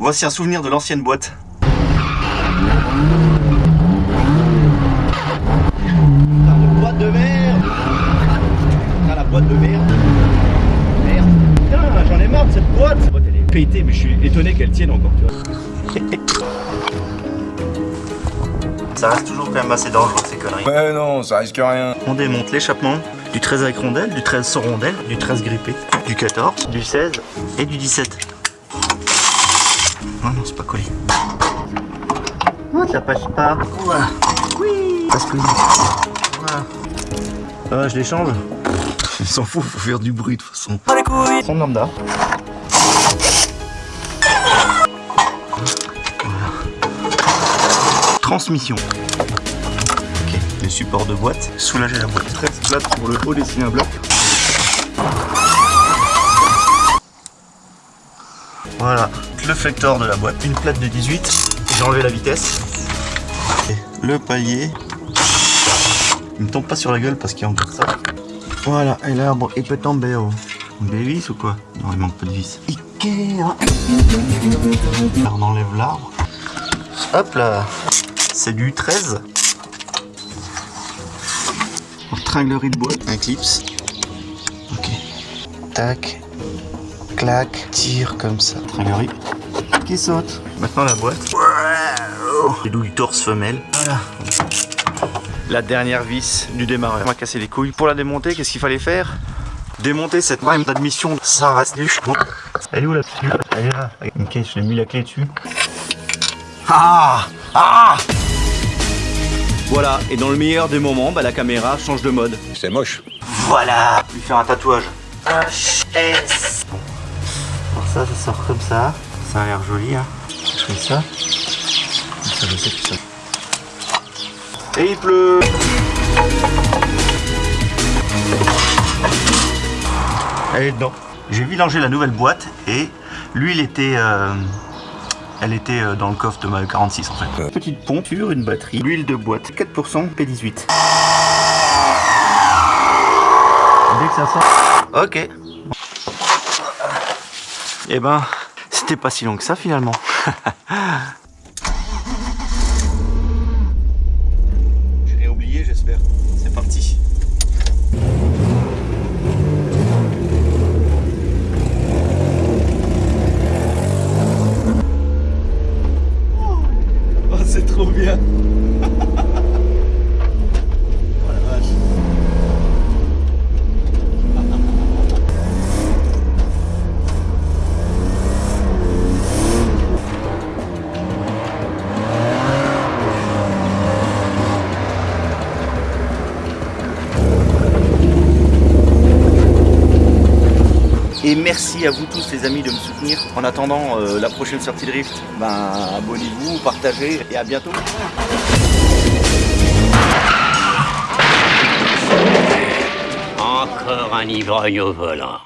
Voici un souvenir de l'ancienne boîte. La boîte de merde Ah la boîte de merde Merde Putain, j'en ai marre de cette boîte Cette boîte elle est pétée, mais je suis étonné qu'elle tienne encore, tu vois. Ça reste toujours quand même assez dangereux ces conneries. Ouais, non, ça risque rien. On démonte l'échappement du 13 avec rondelle, du 13 sans rondelle, du 13 grippé, du 14, du 16 et du 17. Non, non, c'est pas collé. Oh, ça passe pas. Oui. Plus. Voilà. Ah, je les change. Il s'en fout, faut faire du bruit de toute façon. Pas les couilles. Son lambda. Voilà. Transmission. Ok, les supports de boîte. Soulager la boîte. 13 plates pour le haut dessiner un bloc. Voilà, le flector de la boîte, une plate de 18. J'ai enlevé la vitesse. Le palier. Il me tombe pas sur la gueule parce qu'il y a encore ça. Voilà, et l'arbre, il peut tomber au. Des vis ou quoi? Non, il manque pas de vis. Ikea on enlève l'arbre. Hop là C'est du 13. Tringlerie de boîte. Un clips. Ok. Tac. Clac. Tire comme ça. Tringlerie. Qui saute. Maintenant la boîte. Les douilles torse femelle. Voilà. La dernière vis du démarreur. On va casser les couilles. Pour la démonter, qu'est-ce qu'il fallait faire? Démonter cette rame d'admission. Ça reste du chou. Elle est où la clé Elle est là. Ok, je l'ai mis la clé dessus. Ah Ah Voilà, et dans le meilleur des moments, bah, la caméra change de mode. C'est moche. Voilà Lui faire un tatouage. HS ça, ça sort comme ça. Ça a l'air joli, hein. Je fais ça. Ça, je sais que ça. Et il pleut Elle est dedans. J'ai vidangé la nouvelle boîte et l'huile était... euh, Elle était euh, dans le coffre de ma 46 en fait. Petite ponture, une batterie, l'huile de boîte, 4% P18. Dès que ça sort. Ok. Eh ben, c'était pas si long que ça finalement. Je l'ai oublié, j'espère. C'est parti. Oh, c'est trop bien Et merci à vous tous les amis de me soutenir. En attendant euh, la prochaine sortie de Rift, ben, abonnez-vous, partagez et à bientôt. Encore un ivrogne au volant.